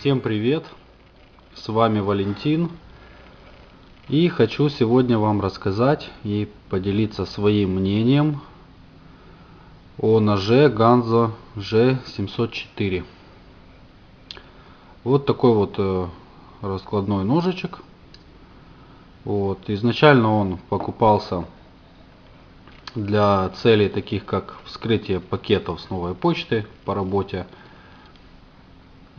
Всем привет! С вами Валентин. И хочу сегодня вам рассказать и поделиться своим мнением о ноже Ганзо G704. Вот такой вот э, раскладной ножичек. Вот. Изначально он покупался для целей таких как вскрытие пакетов с новой почты по работе.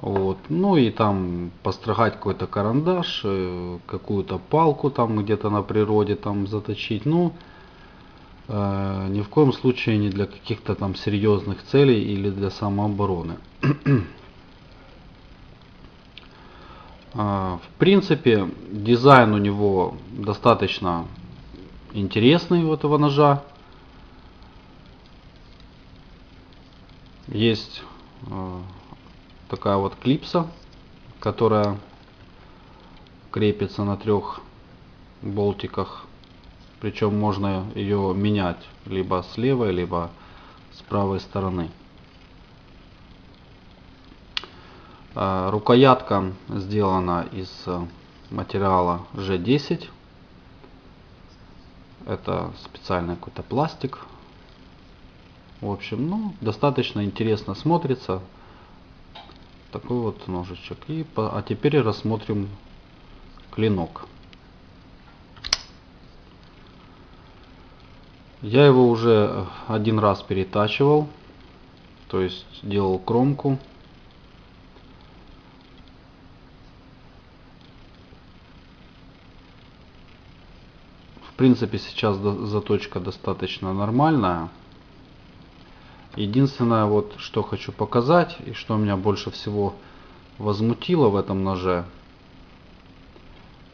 Вот. Ну и там построгать какой-то карандаш, э, какую-то палку там где-то на природе там заточить. Ну, э, ни в коем случае не для каких-то там серьезных целей или для самообороны. А, в принципе, дизайн у него достаточно интересный у этого ножа. Есть э, такая вот клипса, которая крепится на трех болтиках. Причем можно ее менять либо с левой, либо с правой стороны. Э, рукоятка сделана из материала G10. Это специальный какой-то пластик в общем, ну, достаточно интересно смотрится. Такой вот ножичек. И, а теперь рассмотрим клинок. Я его уже один раз перетачивал. То есть делал кромку. В принципе сейчас заточка достаточно нормальная. Единственное, вот что хочу показать и что меня больше всего возмутило в этом ноже.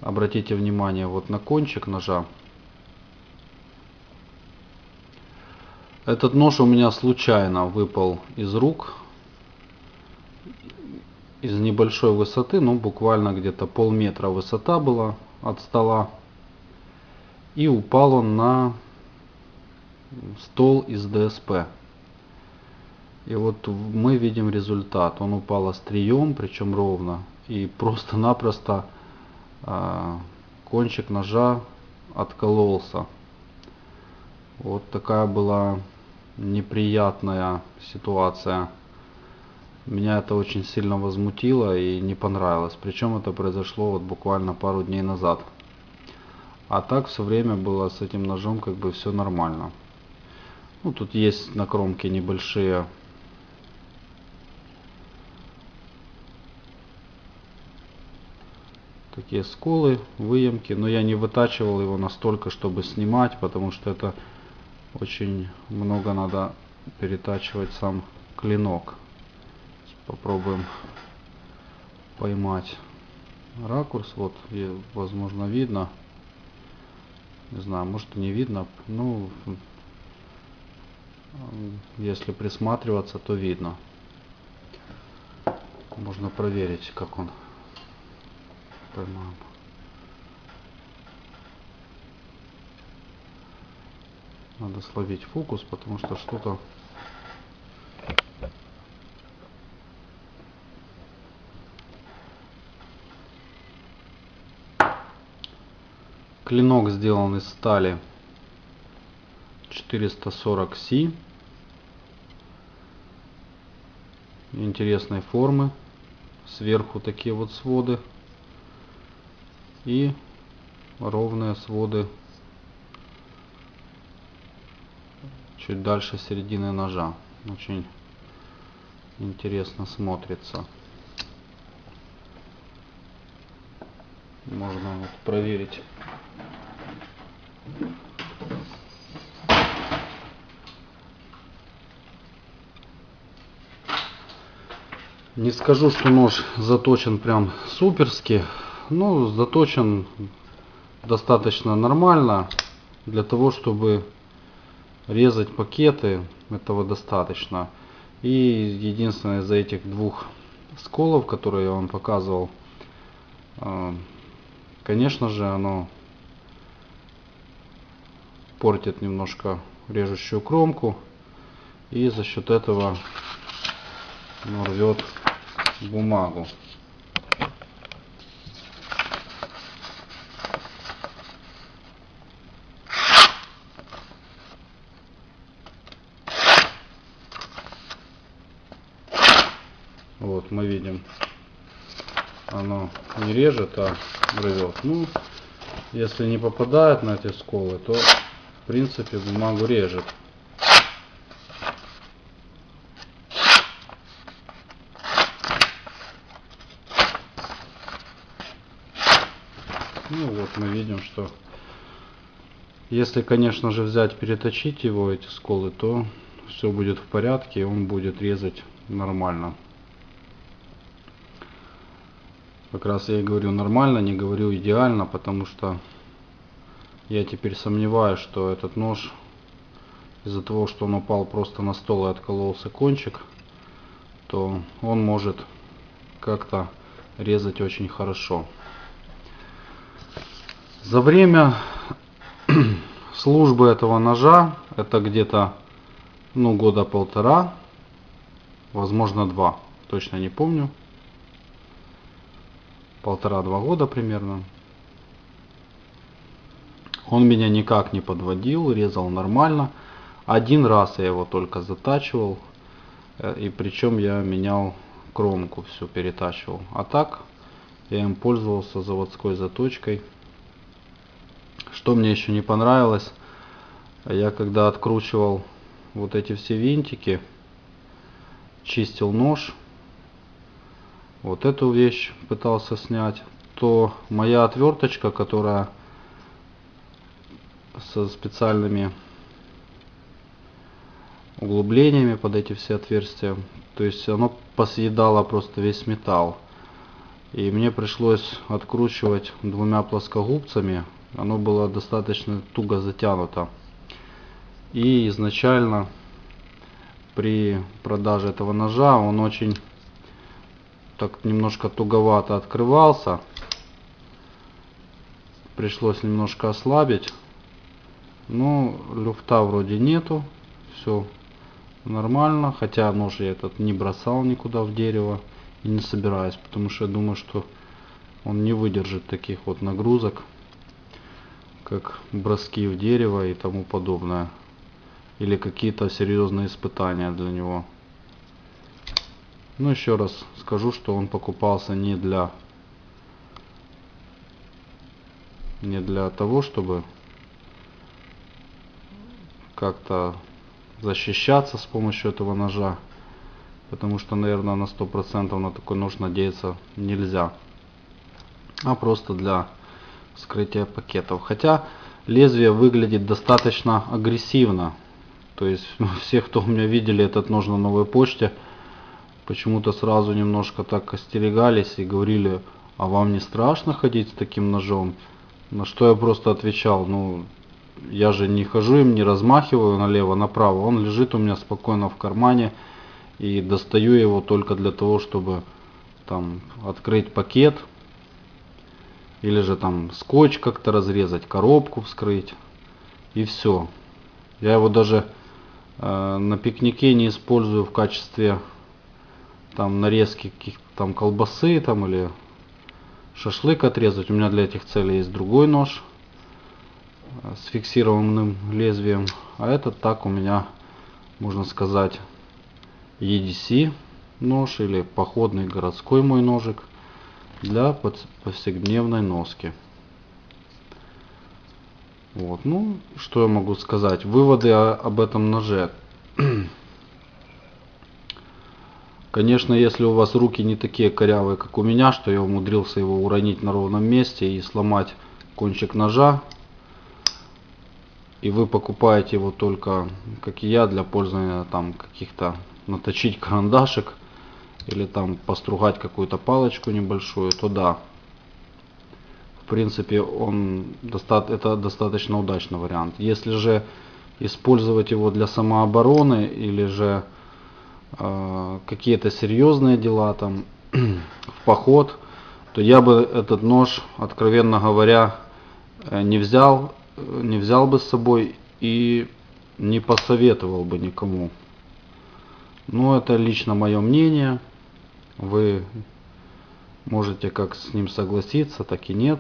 Обратите внимание вот на кончик ножа. Этот нож у меня случайно выпал из рук. Из небольшой высоты, ну буквально где-то полметра высота была от стола. И упал он на стол из ДСП. И вот мы видим результат. Он упал острием, причем ровно. И просто-напросто э, кончик ножа откололся. Вот такая была неприятная ситуация. Меня это очень сильно возмутило и не понравилось. Причем это произошло вот буквально пару дней назад. А так все время было с этим ножом как бы все нормально. Ну, тут есть на кромке небольшие такие сколы, выемки, но я не вытачивал его настолько, чтобы снимать, потому что это очень много надо перетачивать сам клинок. Попробуем поймать ракурс, вот, возможно, видно. Не знаю, может и не видно, ну, если присматриваться, то видно. Можно проверить, как он поймаем. Надо словить фокус, потому что что-то Клинок сделан из стали 440C. Интересной формы. Сверху такие вот своды и ровные своды чуть дальше середины ножа. Очень интересно смотрится. Можно вот проверить. Не скажу, что нож заточен прям суперски, ну, заточен достаточно нормально. Для того, чтобы резать пакеты, этого достаточно. И единственное из этих двух сколов, которые я вам показывал, э, конечно же, оно портит немножко режущую кромку. И за счет этого рвет бумагу. Вот мы видим, оно не режет, а рвет. Ну, если не попадает на эти сколы, то в принципе бумагу режет. Ну вот мы видим, что если, конечно же, взять, переточить его, эти сколы, то все будет в порядке, и он будет резать нормально. Как раз я и говорю нормально, не говорю идеально, потому что я теперь сомневаюсь, что этот нож из-за того, что он упал просто на стол и откололся кончик, то он может как-то резать очень хорошо. За время службы этого ножа, это где-то ну, года полтора, возможно два, точно не помню, полтора-два года примерно. Он меня никак не подводил, резал нормально. Один раз я его только затачивал, э, и причем я менял кромку, все перетачивал. А так я им пользовался заводской заточкой. Что мне еще не понравилось, я когда откручивал вот эти все винтики, чистил нож, вот эту вещь пытался снять, то моя отверточка, которая со специальными углублениями под эти все отверстия, то есть оно посъедало просто весь металл. И мне пришлось откручивать двумя плоскогубцами оно было достаточно туго затянуто. И изначально при продаже этого ножа он очень так немножко туговато открывался. Пришлось немножко ослабить. Но люфта вроде нету. Все нормально. Хотя нож я этот не бросал никуда в дерево. И не собираюсь. Потому что я думаю, что он не выдержит таких вот нагрузок как броски в дерево и тому подобное. Или какие-то серьезные испытания для него. Ну еще раз скажу, что он покупался не для не для того, чтобы как-то защищаться с помощью этого ножа. Потому что, наверное, на 100% на такой нож надеяться нельзя. А просто для вскрытия пакетов. Хотя лезвие выглядит достаточно агрессивно. То есть все, кто у меня видели этот нож на новой почте, почему-то сразу немножко так остерегались и говорили, а вам не страшно ходить с таким ножом? На что я просто отвечал, ну, я же не хожу им, не размахиваю налево-направо. Он лежит у меня спокойно в кармане и достаю его только для того, чтобы там открыть пакет, или же там скотч как-то разрезать, коробку вскрыть. И все. Я его даже э, на пикнике не использую в качестве там нарезки каких-то там колбасы там или шашлык отрезать. У меня для этих целей есть другой нож с фиксированным лезвием. А этот так у меня, можно сказать, EDC нож или походный городской мой ножик для повседневной носки. Вот, ну, что я могу сказать? Выводы об этом ноже. Конечно, если у вас руки не такие корявые, как у меня, что я умудрился его уронить на ровном месте и сломать кончик ножа, и вы покупаете его только, как и я, для пользования там каких-то наточить карандашек, или там постругать какую-то палочку небольшую, то да. В принципе, он это достаточно удачный вариант. Если же использовать его для самообороны или же какие-то серьезные дела там в поход, то я бы этот нож, откровенно говоря, э, не взял, э, не взял бы с собой и не посоветовал бы никому. Но это лично мое мнение. Вы можете как с ним согласиться, так и нет.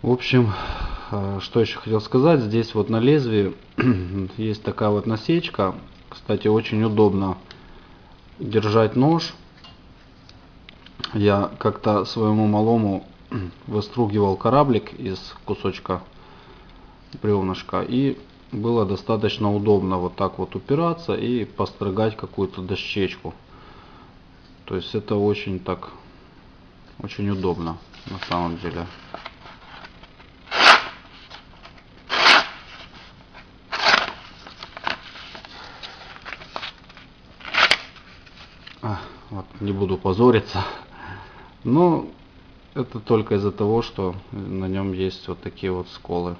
В общем, э, что еще хотел сказать, здесь вот на лезвии есть такая вот насечка, кстати, очень удобно держать нож. Я как-то своему малому выстругивал кораблик из кусочка бревнышка и было достаточно удобно вот так вот упираться и построгать какую-то дощечку. То есть это очень так, очень удобно на самом деле. А, вот, не буду позориться. Но это только из-за того, что на нем есть вот такие вот сколы.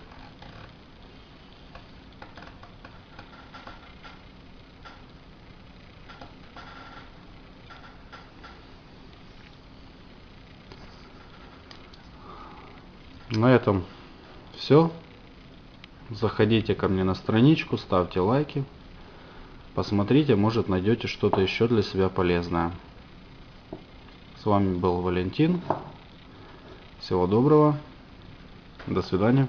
На этом все. Заходите ко мне на страничку, ставьте лайки. Посмотрите, может найдете что-то еще для себя полезное. С вами был Валентин. Всего доброго. До свидания.